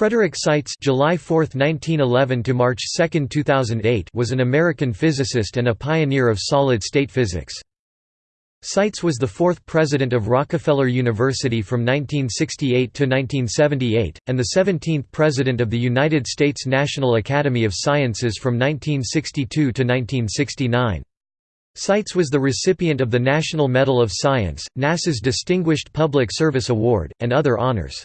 Frederick Seitz July 4, 1911 to March 2, 2008 was an American physicist and a pioneer of solid-state physics. Seitz was the fourth president of Rockefeller University from 1968 to 1978, and the 17th president of the United States National Academy of Sciences from 1962 to 1969. Seitz was the recipient of the National Medal of Science, NASA's Distinguished Public Service Award, and other honors.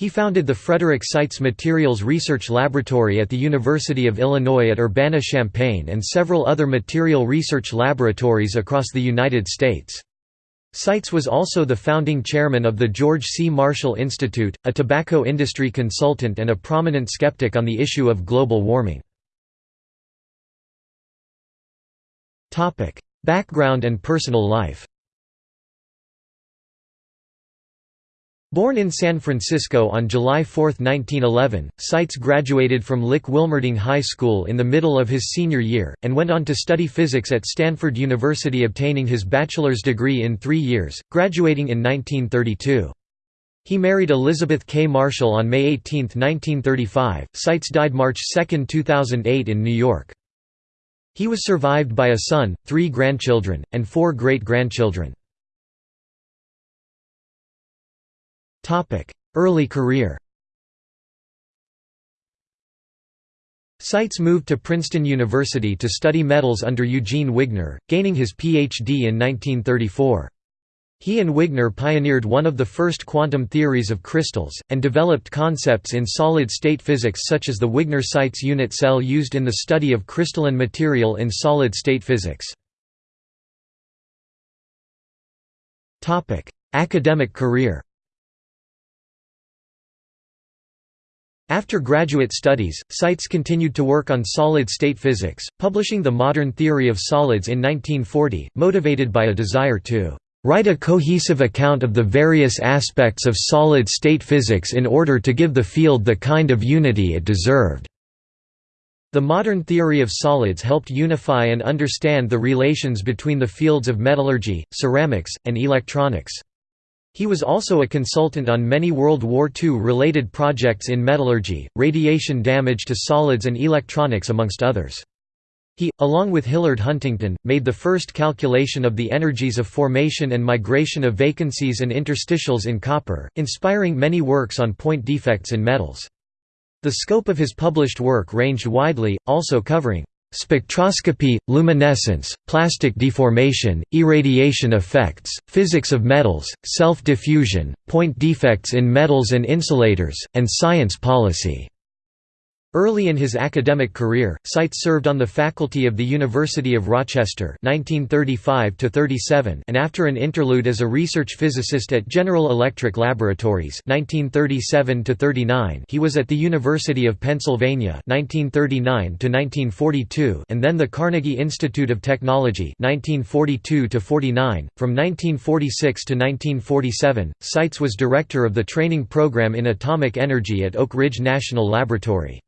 He founded the Frederick Seitz Materials Research Laboratory at the University of Illinois at Urbana-Champaign and several other material research laboratories across the United States. Seitz was also the founding chairman of the George C. Marshall Institute, a tobacco industry consultant and a prominent skeptic on the issue of global warming. Background and personal life Born in San Francisco on July 4, 1911, Seitz graduated from Lick Wilmerding High School in the middle of his senior year, and went on to study physics at Stanford University obtaining his bachelor's degree in three years, graduating in 1932. He married Elizabeth K. Marshall on May 18, 1935. Seitz died March 2, 2008 in New York. He was survived by a son, three grandchildren, and four great-grandchildren. Early career Seitz moved to Princeton University to study metals under Eugene Wigner, gaining his Ph.D. in 1934. He and Wigner pioneered one of the first quantum theories of crystals, and developed concepts in solid-state physics such as the Wigner-Seitz unit cell used in the study of crystalline material in solid-state physics. Academic career After graduate studies, Seitz continued to work on solid-state physics, publishing The Modern Theory of Solids in 1940, motivated by a desire to "...write a cohesive account of the various aspects of solid-state physics in order to give the field the kind of unity it deserved." The modern theory of solids helped unify and understand the relations between the fields of metallurgy, ceramics, and electronics. He was also a consultant on many World War II-related projects in metallurgy, radiation damage to solids and electronics amongst others. He, along with Hillard Huntington, made the first calculation of the energies of formation and migration of vacancies and interstitials in copper, inspiring many works on point defects in metals. The scope of his published work ranged widely, also covering Spectroscopy, luminescence, plastic deformation, irradiation effects, physics of metals, self-diffusion, point defects in metals and insulators, and science policy. Early in his academic career, Seitz served on the faculty of the University of Rochester 1935 and after an interlude as a research physicist at General Electric Laboratories 1937 he was at the University of Pennsylvania 1939 and then the Carnegie Institute of Technology 1942 .From 1946 to 1947, Seitz was director of the training program in atomic energy at Oak Ridge National Laboratory.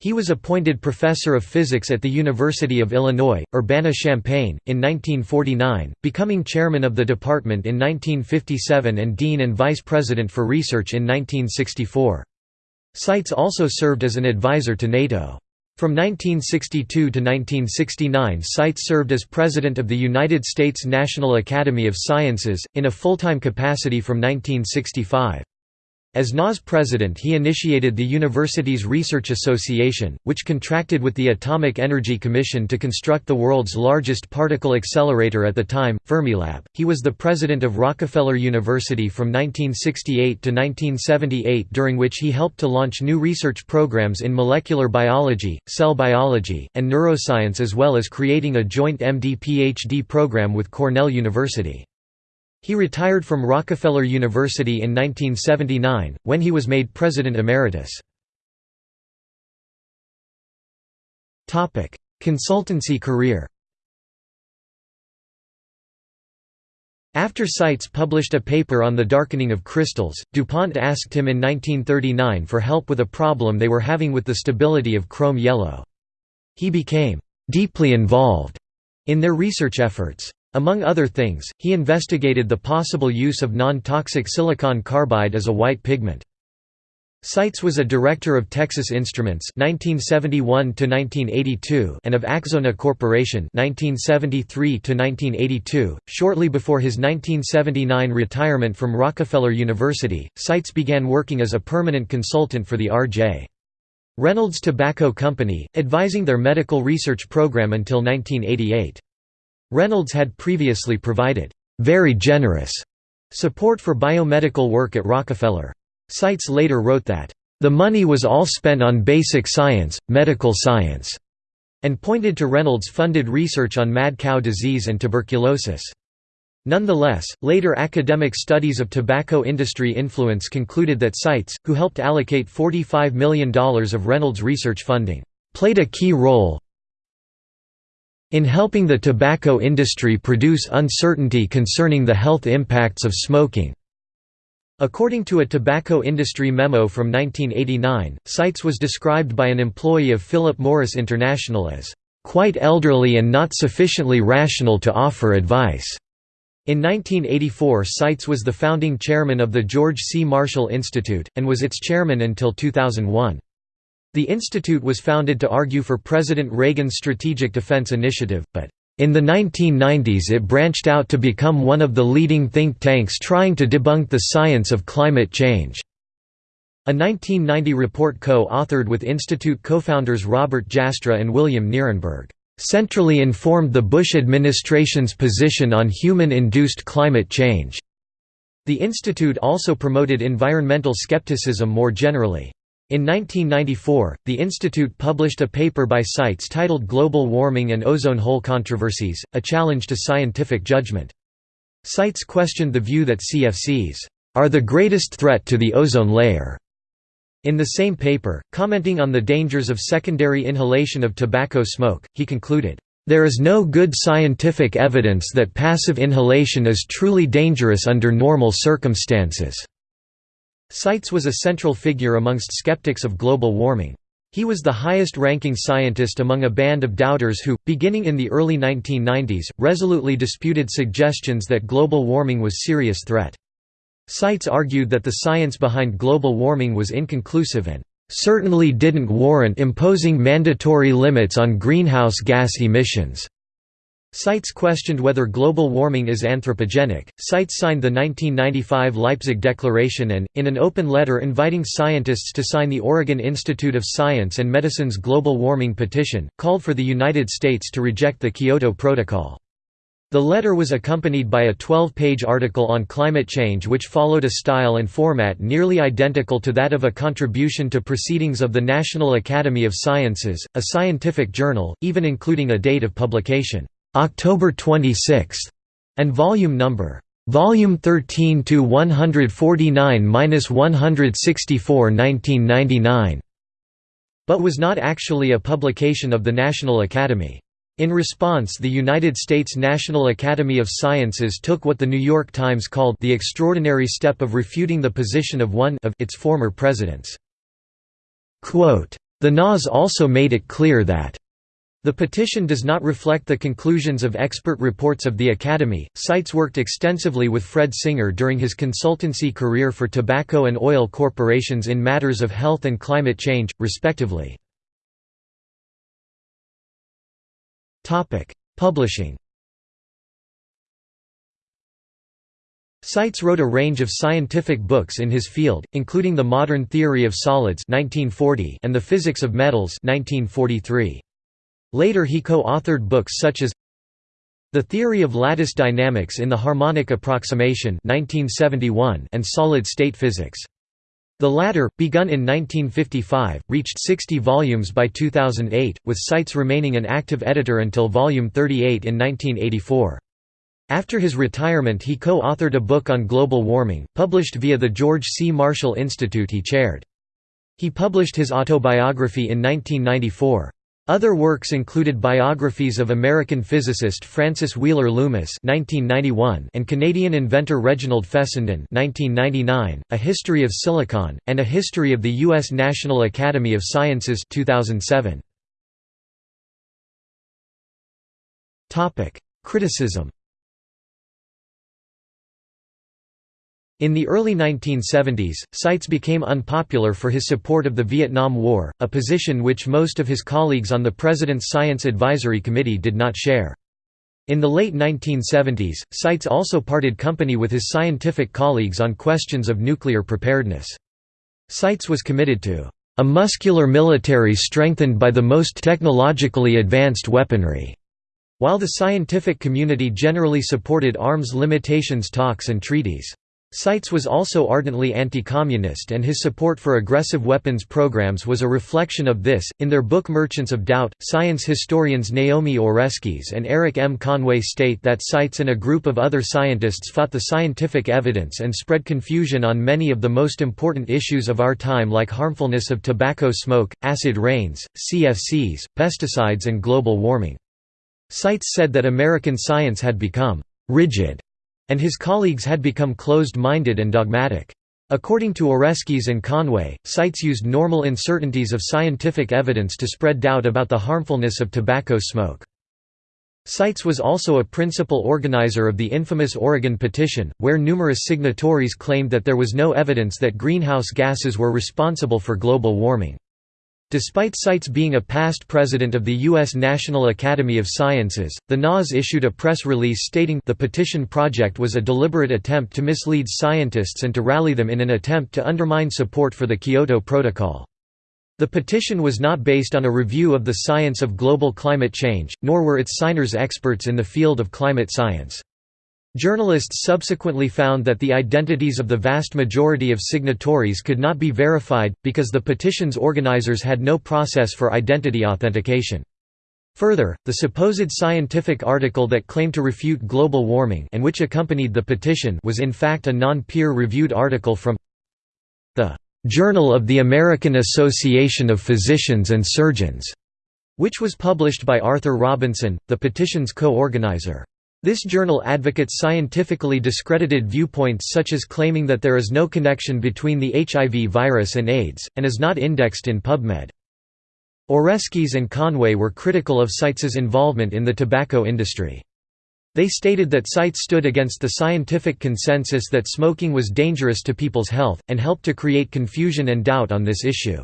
He was appointed professor of physics at the University of Illinois, Urbana-Champaign, in 1949, becoming chairman of the department in 1957 and dean and vice president for research in 1964. Seitz also served as an advisor to NATO. From 1962 to 1969 Seitz served as president of the United States National Academy of Sciences, in a full-time capacity from 1965. As NAS president he initiated the university's research association, which contracted with the Atomic Energy Commission to construct the world's largest particle accelerator at the time, Fermilab. He was the president of Rockefeller University from 1968 to 1978 during which he helped to launch new research programs in molecular biology, cell biology, and neuroscience as well as creating a joint MD-PhD program with Cornell University. He retired from Rockefeller University in 1979, when he was made president emeritus. Consultancy career After Seitz published a paper on the darkening of crystals, DuPont asked him in 1939 for help with a problem they were having with the stability of chrome yellow. He became «deeply involved» in their research efforts. Among other things, he investigated the possible use of non-toxic silicon carbide as a white pigment. Seitz was a director of Texas Instruments 1971 and of Akzona Corporation 1973 .Shortly before his 1979 retirement from Rockefeller University, Seitz began working as a permanent consultant for the R.J. Reynolds Tobacco Company, advising their medical research program until 1988. Reynolds had previously provided, "...very generous," support for biomedical work at Rockefeller. Seitz later wrote that, "...the money was all spent on basic science, medical science," and pointed to Reynolds-funded research on mad cow disease and tuberculosis. Nonetheless, later academic studies of tobacco industry influence concluded that Seitz, who helped allocate $45 million of Reynolds research funding, played a key role in helping the tobacco industry produce uncertainty concerning the health impacts of smoking. According to a tobacco industry memo from 1989, Seitz was described by an employee of Philip Morris International as, "...quite elderly and not sufficiently rational to offer advice." In 1984 Seitz was the founding chairman of the George C. Marshall Institute, and was its chairman until 2001. The institute was founded to argue for President Reagan's Strategic Defense Initiative, but in the 1990s it branched out to become one of the leading think tanks trying to debunk the science of climate change. A 1990 report co-authored with Institute co-founders Robert Jastrow and William Nierenberg, "...centrally informed the Bush administration's position on human-induced climate change." The institute also promoted environmental skepticism more generally. In 1994, the Institute published a paper by Seitz titled Global Warming and Ozone Hole Controversies, a challenge to scientific judgment. Seitz questioned the view that CFCs are the greatest threat to the ozone layer. In the same paper, commenting on the dangers of secondary inhalation of tobacco smoke, he concluded, "...there is no good scientific evidence that passive inhalation is truly dangerous under normal circumstances." Seitz was a central figure amongst skeptics of global warming. He was the highest-ranking scientist among a band of doubters who, beginning in the early 1990s, resolutely disputed suggestions that global warming was serious threat. Seitz argued that the science behind global warming was inconclusive and certainly didn't warrant imposing mandatory limits on greenhouse gas emissions. Seitz questioned whether global warming is anthropogenic. Seitz signed the 1995 Leipzig Declaration and, in an open letter inviting scientists to sign the Oregon Institute of Science and Medicine's global warming petition, called for the United States to reject the Kyoto Protocol. The letter was accompanied by a 12-page article on climate change which followed a style and format nearly identical to that of a contribution to Proceedings of the National Academy of Sciences, a scientific journal, even including a date of publication. October 26, and volume number Volume 13 to 149-164 1999, but was not actually a publication of the National Academy. In response the United States National Academy of Sciences took what the New York Times called the extraordinary step of refuting the position of one of its former presidents. Quote, the NAS also made it clear that the petition does not reflect the conclusions of expert reports of the Academy. Seitz worked extensively with Fred Singer during his consultancy career for tobacco and oil corporations in matters of health and climate change, respectively. Publishing. Seitz wrote a range of scientific books in his field, including The Modern Theory of Solids (1940) and The Physics of Metals (1943). Later he co-authored books such as The Theory of Lattice Dynamics in the Harmonic Approximation 1971 and Solid-State Physics. The latter, begun in 1955, reached 60 volumes by 2008, with Seitz remaining an active editor until volume 38 in 1984. After his retirement he co-authored a book on global warming, published via the George C. Marshall Institute he chaired. He published his autobiography in 1994. Other works included biographies of American physicist Francis Wheeler Loomis and Canadian inventor Reginald Fessenden A History of Silicon, and A History of the U.S. National Academy of Sciences 2007. Criticism In the early 1970s, Seitz became unpopular for his support of the Vietnam War, a position which most of his colleagues on the President's Science Advisory Committee did not share. In the late 1970s, Seitz also parted company with his scientific colleagues on questions of nuclear preparedness. Seitz was committed to a muscular military strengthened by the most technologically advanced weaponry, while the scientific community generally supported arms limitations talks and treaties. Seitz was also ardently anti-communist and his support for aggressive weapons programs was a reflection of this. In their book Merchants of Doubt, science historians Naomi Oreskes and Eric M. Conway state that Seitz and a group of other scientists fought the scientific evidence and spread confusion on many of the most important issues of our time like harmfulness of tobacco smoke, acid rains, CFCs, pesticides and global warming. Seitz said that American science had become «rigid» and his colleagues had become closed-minded and dogmatic. According to Oreskes and Conway, Seitz used normal uncertainties of scientific evidence to spread doubt about the harmfulness of tobacco smoke. Seitz was also a principal organizer of the infamous Oregon Petition, where numerous signatories claimed that there was no evidence that greenhouse gases were responsible for global warming. Despite Seitz being a past president of the U.S. National Academy of Sciences, the NAS issued a press release stating the petition project was a deliberate attempt to mislead scientists and to rally them in an attempt to undermine support for the Kyoto Protocol. The petition was not based on a review of the science of global climate change, nor were its signers experts in the field of climate science. Journalists subsequently found that the identities of the vast majority of signatories could not be verified, because the petition's organizers had no process for identity authentication. Further, the supposed scientific article that claimed to refute global warming and which accompanied the petition was in fact a non-peer-reviewed article from the "'Journal of the American Association of Physicians and Surgeons' which was published by Arthur Robinson, the petition's co-organizer. This journal advocates scientifically discredited viewpoints such as claiming that there is no connection between the HIV virus and AIDS, and is not indexed in PubMed. Oreskes and Conway were critical of Seitz's involvement in the tobacco industry. They stated that Seitz stood against the scientific consensus that smoking was dangerous to people's health, and helped to create confusion and doubt on this issue.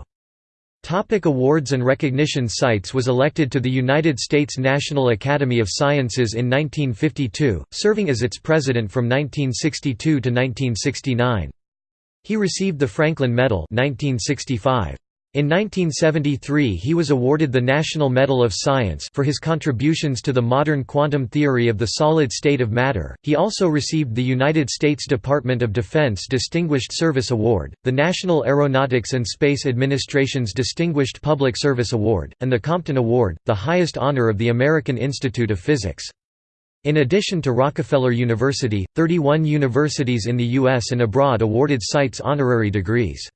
Topic awards and recognition Seitz was elected to the United States National Academy of Sciences in 1952, serving as its president from 1962 to 1969. He received the Franklin Medal 1965. In 1973 he was awarded the National Medal of Science for his contributions to the modern quantum theory of the solid state of matter. He also received the United States Department of Defense Distinguished Service Award, the National Aeronautics and Space Administration's Distinguished Public Service Award, and the Compton Award, the highest honor of the American Institute of Physics. In addition to Rockefeller University, 31 universities in the U.S. and abroad awarded Seitz honorary degrees.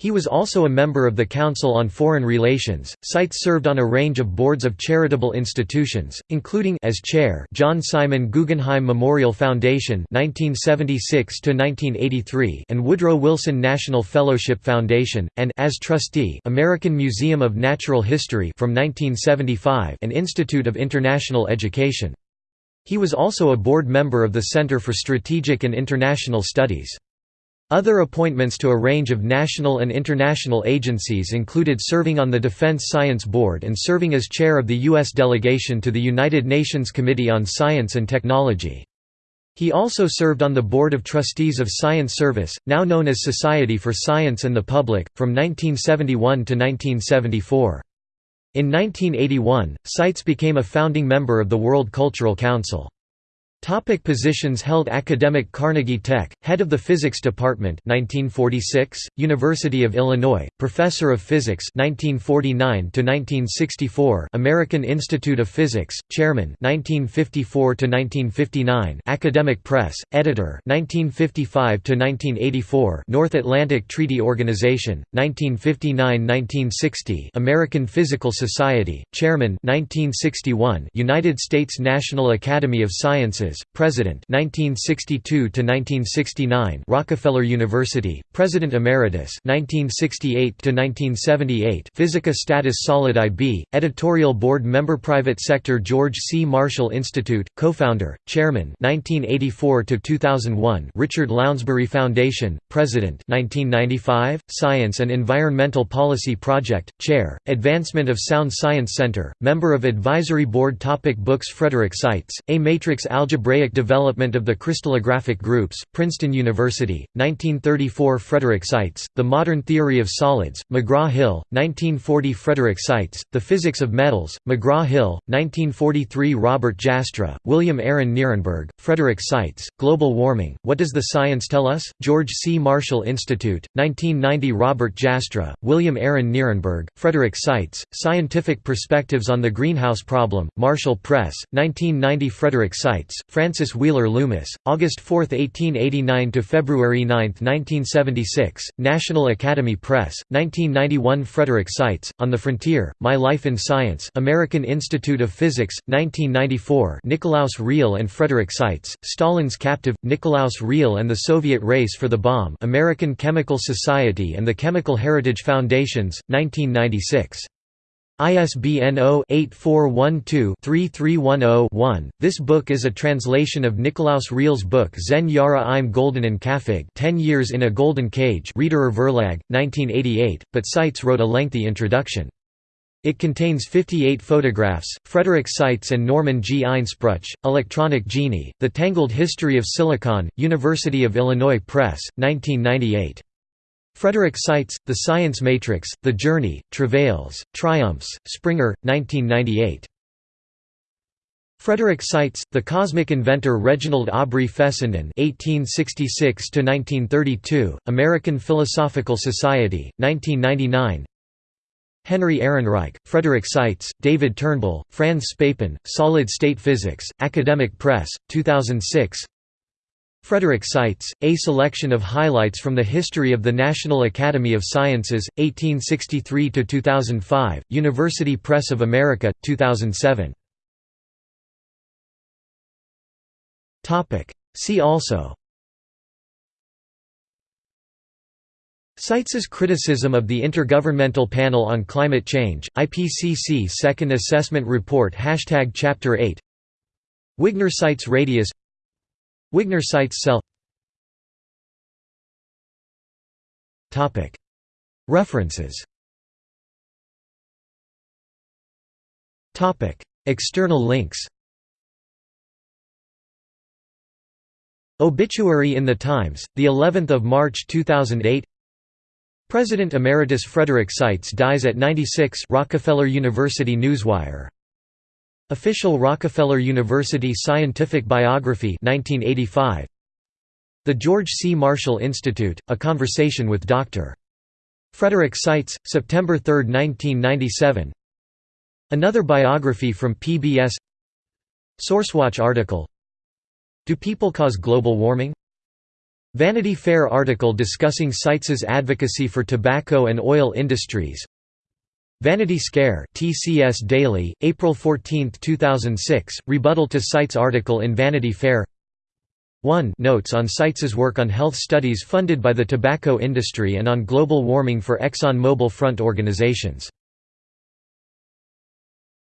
He was also a member of the Council on Foreign Relations. Seitz served on a range of boards of charitable institutions, including as chair John Simon Guggenheim Memorial Foundation (1976 to 1983) and Woodrow Wilson National Fellowship Foundation, and as trustee American Museum of Natural History from 1975 and Institute of International Education. He was also a board member of the Center for Strategic and International Studies. Other appointments to a range of national and international agencies included serving on the Defense Science Board and serving as chair of the U.S. delegation to the United Nations Committee on Science and Technology. He also served on the Board of Trustees of Science Service, now known as Society for Science and the Public, from 1971 to 1974. In 1981, Seitz became a founding member of the World Cultural Council. Topic positions held Academic Carnegie Tech, Head of the Physics Department 1946, University of Illinois, Professor of Physics 1949–1964 American Institute of Physics, Chairman 1954–1959 Academic Press, Editor 1955–1984 North Atlantic Treaty Organization, 1959–1960 American Physical Society, Chairman 1961 United States National Academy of Sciences President 1962 to 1969 Rockefeller University, President Emeritus 1968 to 1978 Physica Status Solidi B, Editorial Board Member Private Sector George C. Marshall Institute, Co-founder, Chairman 1984 to 2001 Richard Lounsbury Foundation, President 1995 Science and Environmental Policy Project, Chair, Advancement of Sound Science Center, Member of Advisory Board Topic Books Frederick Seitz, A Matrix Algebraic Development of the Crystallographic Groups, Princeton University, 1934 Frederick Seitz, The Modern Theory of Solids, McGraw-Hill, 1940 Frederick Seitz, The Physics of Metals, McGraw-Hill, 1943 Robert Jastrow, William Aaron Nierenberg, Frederick Seitz, Global Warming, What Does the Science Tell Us? George C. Marshall Institute, 1990 Robert Jastrow, William Aaron Nierenberg, Frederick Seitz, Scientific Perspectives on the Greenhouse Problem, Marshall Press, 1990 Frederick Seitz, Francis Wheeler Loomis, August 4, 1889 to February 9, 1976, National Academy Press, 1991 Frederick Seitz, On the Frontier, My Life in Science American Institute of Physics, 1994 Nikolaus Riehl and Frederick Seitz, Stalin's Captive, Nikolaus Riehl and the Soviet Race for the Bomb American Chemical Society and the Chemical Heritage Foundations, 1996. ISBN 0-8412-3310-1. This book is a translation of Nikolaus Riehl's book Zehn Jahre im Goldenen Käfig 10 Years in a Golden Cage Riederer Verlag, 1988, but Seitz wrote a lengthy introduction. It contains 58 photographs, Frederick Seitz and Norman G. Einspruch, Electronic Genie, The Tangled History of Silicon, University of Illinois Press, 1998. Frederick Seitz, The Science Matrix, The Journey, Travails, Triumphs, Springer, 1998. Frederick Seitz, The Cosmic Inventor Reginald Aubrey Fessenden (1866–1932), American Philosophical Society, 1999. Henry Ehrenreich, Frederick Seitz, David Turnbull, Frans Spaepen, Solid State Physics, Academic Press, 2006. Frederick Seitz, A Selection of Highlights from the History of the National Academy of Sciences, 1863–2005, University Press of America, 2007. See also. Seitz's criticism of the Intergovernmental Panel on Climate Change, IPCC Second Assessment Report Chapter 8 Wigner-Seitz radius Wigner-Seitz cell References External links Obituary in the Times, the 11th of March 2008. President Emeritus Frederick Seitz dies at 96. Rockefeller University Newswire. Official Rockefeller University Scientific Biography 1985. The George C. Marshall Institute, A Conversation with Dr. Frederick Seitz, September 3, 1997 Another biography from PBS Sourcewatch article Do people cause global warming? Vanity Fair article discussing Seitz's advocacy for tobacco and oil industries Vanity Scare TCS Daily, April 14, 2006, rebuttal to Seitz article in Vanity Fair. 1 Notes on Seitz's work on health studies funded by the tobacco industry and on global warming for Exxon Mobil front organizations